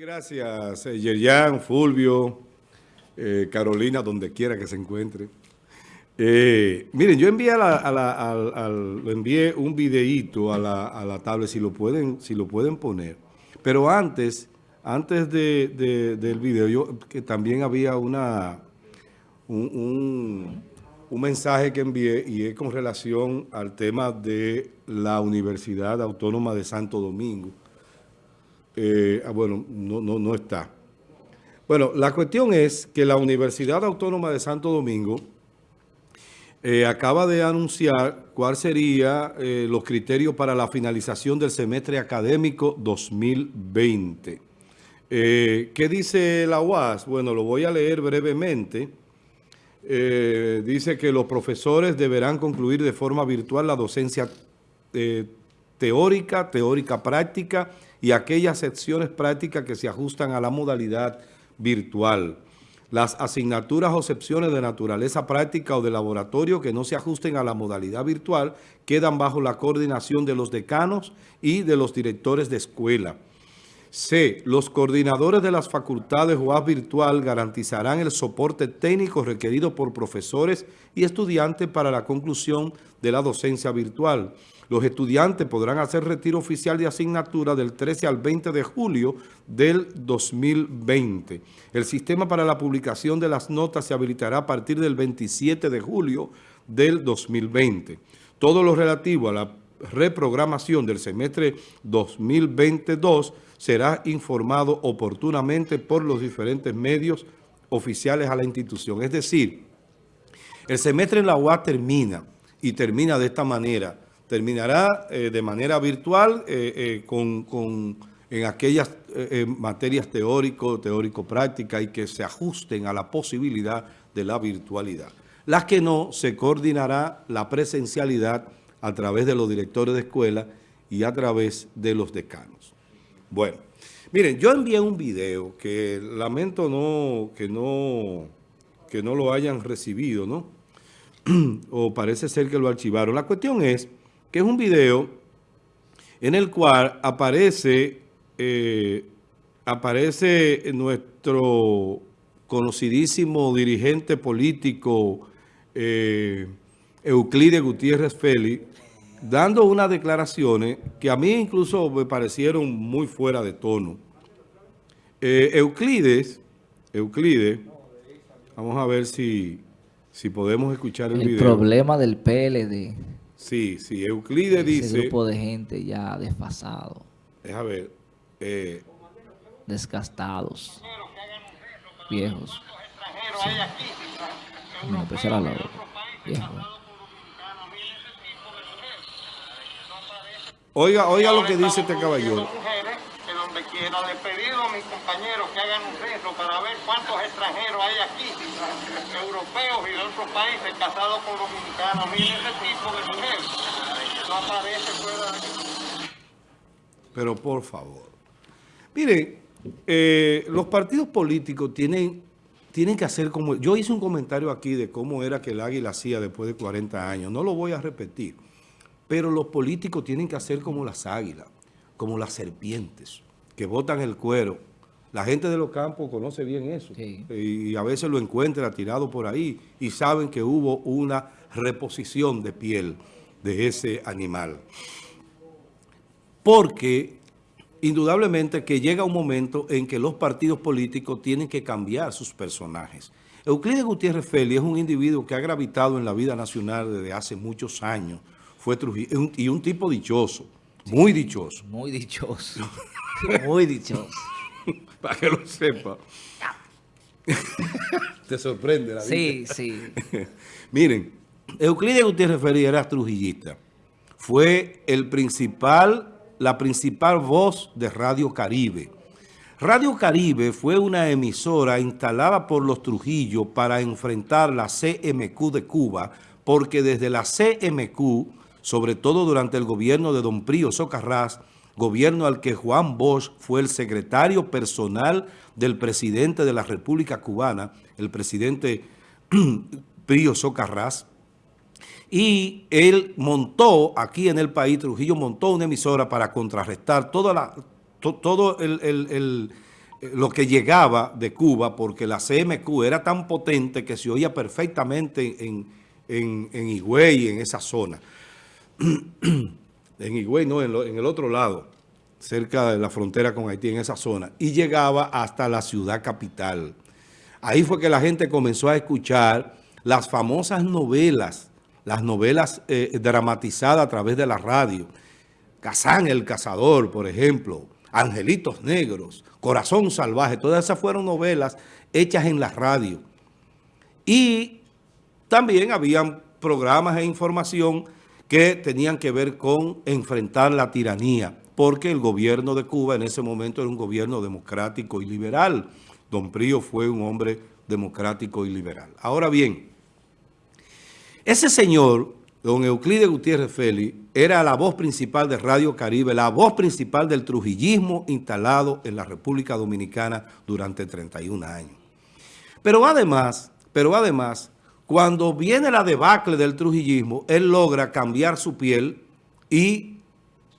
gracias, eh, Yerian, Fulvio, eh, Carolina, donde quiera que se encuentre. Eh, miren, yo envié, un videíto a la, a tablet, si lo, pueden, si lo pueden poner. Pero antes, antes de, del video, yo que también había una un, un mensaje que envié y es con relación al tema de la Universidad Autónoma de Santo Domingo. Eh, ah, bueno, no, no, no está. Bueno, la cuestión es que la Universidad Autónoma de Santo Domingo eh, acaba de anunciar cuáles serían eh, los criterios para la finalización del semestre académico 2020. ¿Qué dice la UAS? Bueno, lo voy a leer brevemente. dice que los profesores deberán concluir de forma virtual la docencia teórica, teórica práctica y aquellas secciones prácticas que se ajustan a la modalidad virtual. Las asignaturas o secciones de naturaleza práctica o de laboratorio que no se ajusten a la modalidad virtual quedan bajo la coordinación de los decanos y de los directores de escuela. C. Los coordinadores de las facultades UAS virtual garantizarán el soporte técnico requerido por profesores y estudiantes para la conclusión de la docencia virtual. Los estudiantes podrán hacer retiro oficial de asignatura del 13 al 20 de julio del 2020. El sistema para la publicación de las notas se habilitará a partir del 27 de julio del 2020. Todo lo relativo a la reprogramación del semestre 2022 será informado oportunamente por los diferentes medios oficiales a la institución. Es decir, el semestre en la UAS termina y termina de esta manera. Terminará eh, de manera virtual eh, eh, con, en aquellas materias teórico, teórico-prácticas y que se ajusten a la posibilidad de la virtualidad. Las que no, se coordinará la presencialidad a través de los directores de escuela y a través de los decanos. Bueno, miren, yo envié un video que lamento no, que, no, que no lo hayan recibido, ¿no? o parece ser que lo archivaron. La cuestión es que es un video en el cual aparece, eh, aparece nuestro conocidísimo dirigente político eh, Euclides Gutiérrez Félix dando unas declaraciones que a mí incluso me parecieron muy fuera de tono. Eh, Euclides, Euclides, vamos a ver si, si podemos escuchar el, el problema del PLD. Sí, sí, Euclides dice... Ese grupo de gente ya desfasado. Deja ver. Eh, Desgastados. Viejos. Sí. No, pues era la Viejos. Oiga, oiga lo que dice este caballero. Que donde quiera le he pedido a mis compañeros que hagan un censo para ver cuántos extranjeros hay aquí, europeos y de otros países casados con dominicanos. Miren ese tipo de mujer. No aparece fuera de Pero por favor. Miren, eh, los partidos políticos tienen, tienen que hacer como... Yo hice un comentario aquí de cómo era que el águila hacía después de 40 años. No lo voy a repetir. Pero los políticos tienen que hacer como las águilas, como las serpientes, que botan el cuero. La gente de los campos conoce bien eso. Y a veces lo encuentra tirado por ahí y saben que hubo una reposición de piel de ese animal. Porque indudablemente que llega un momento en que los partidos políticos tienen que cambiar sus personajes. Euclides Gutiérrez Félix es un individuo que ha gravitado en la vida nacional desde hace muchos años, fue Trujillo. Y un tipo dichoso, muy dichoso. Muy dichoso. muy dichoso. Para que lo sepa. Te sorprende la vida. Sí, sí. Miren, Euclides Gutiérrez Ferri era trujillista. Fue el principal, la principal voz de Radio Caribe. Radio Caribe fue una emisora instalada por los Trujillos para enfrentar la CMQ de Cuba, porque desde la CMQ sobre todo durante el gobierno de don Prío Socarrás, gobierno al que Juan Bosch fue el secretario personal del presidente de la República Cubana, el presidente Prío Socarrás, y él montó aquí en el país, Trujillo montó una emisora para contrarrestar toda la, todo el, eh, lo que llegaba de Cuba, porque la CMQ era tan potente que se oía perfectamente en, en, en Higüey, en esa zona. en Higüey, no, en, el otro lado, cerca de la frontera con Haití, en esa zona, y llegaba hasta la ciudad capital. Ahí fue que la gente comenzó a escuchar las famosas novelas, las novelas eh, dramatizadas a través de la radio. Kazán el Cazador, por ejemplo, Angelitos Negros, Corazón Salvaje, todas esas fueron novelas hechas en la radio. Y también habían programas e información que tenían que ver con enfrentar la tiranía, porque el gobierno de Cuba en ese momento era un gobierno democrático y liberal. Don Prío fue un hombre democrático y liberal. Ahora bien, ese señor, don Euclides Gutiérrez Félix, era la voz principal de Radio Caribe, la voz principal del trujillismo instalado en la República Dominicana durante 31 años. Pero además, pero además, cuando viene la debacle del trujillismo, él logra cambiar su piel y,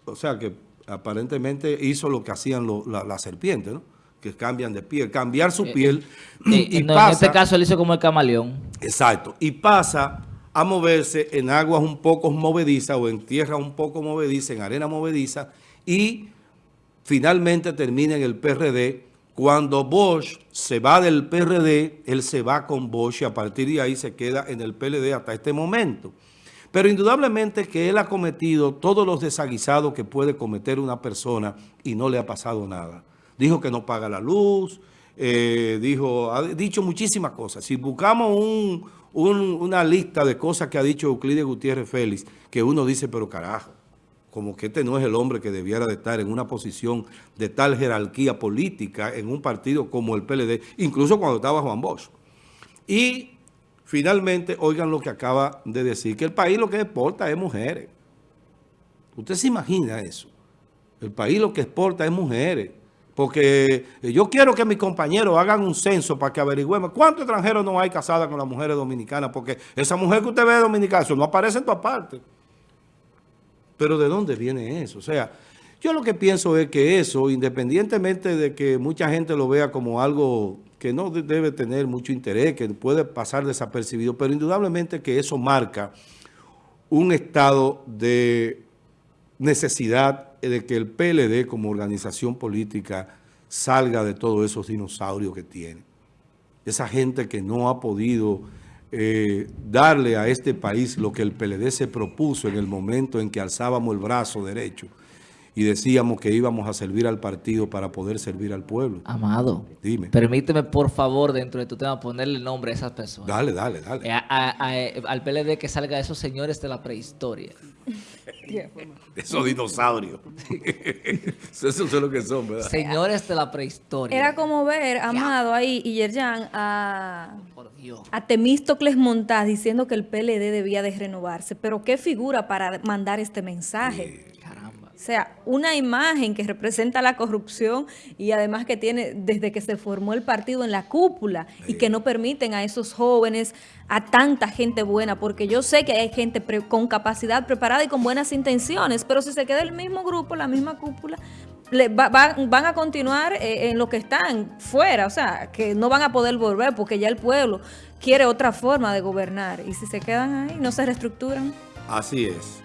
o sea que aparentemente hizo lo que hacían lo- la, la serpiente, ¿no? Que cambian de piel, cambiar su piel Eh, y no, pasa... en este caso él hizo como el camaleón. Exacto. Y pasa a moverse en aguas un poco movedizas o en tierra un poco movediza, en arena movediza, y finalmente termina en el PRD. Cuando Bosch se va del PRD, él se va con Bosch y a partir de ahí se queda en el PLD hasta este momento. Pero indudablemente que él ha cometido todos los desaguisados que puede cometer una persona y no le ha pasado nada. Dijo que no paga la luz, eh, dijo, ha dicho muchísimas cosas. Si buscamos un- un- una lista de cosas que ha dicho Euclides Gutiérrez Félix, que uno dice, pero carajo, como que este no es el hombre que debiera de estar en una posición de tal jerarquía política en un partido como el PLD, incluso cuando estaba Juan Bosch. Y finalmente, oigan lo que acaba de decir, que el país lo que exporta es mujeres. ¿Usted se imagina eso? El país lo que exporta es mujeres. Porque yo quiero que mis compañeros hagan un censo para que averigüemos cuántos extranjeros no hay casadas con las mujeres dominicanas, porque esa mujer que usted ve dominicana, eso no aparece en todas partes. Pero ¿de dónde viene eso? O sea, yo lo que pienso es que eso, independientemente de que mucha gente lo vea como algo que no de- debe tener mucho interés, que puede pasar desapercibido, pero indudablemente que eso marca un estado de necesidad de que el PLD como organización política salga de todos esos dinosaurios que tiene. Esa gente que no ha podido eh, darle a este país lo que el PLD se propuso en el momento en que alzábamos el brazo derecho y decíamos que íbamos a servir al partido para poder servir al pueblo. Amado, Dime. permíteme por favor dentro de tu tema ponerle nombre a esas personas. Dale, dale, dale. Eh, a- a- a- al PLD que salga esos señores de la prehistoria. Esos dinosaurios. Eso es lo que son, ¿verdad? Señores de la prehistoria. Era como ver, Amado, ahí, y Yerjan, a, Dios. a Temístocles Montaz diciendo que el PLD debía de renovarse. Pero qué figura para mandar este mensaje. Caramba. O sea, una imagen que representa la corrupción y además que tiene desde que se formó el partido en la cúpula y que no permiten a esos jóvenes, a tanta gente buena, porque yo sé que hay gente pre- con capacidad preparada y con buenas intenciones, pero si se queda el mismo grupo, la misma cúpula, le va- va- van a continuar eh, en lo que están fuera, o sea, que no van a poder volver porque ya el pueblo quiere otra forma de gobernar y si se quedan ahí, no se reestructuran. Así es.